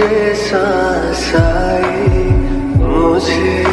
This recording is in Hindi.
मुझे सांस आई मुझे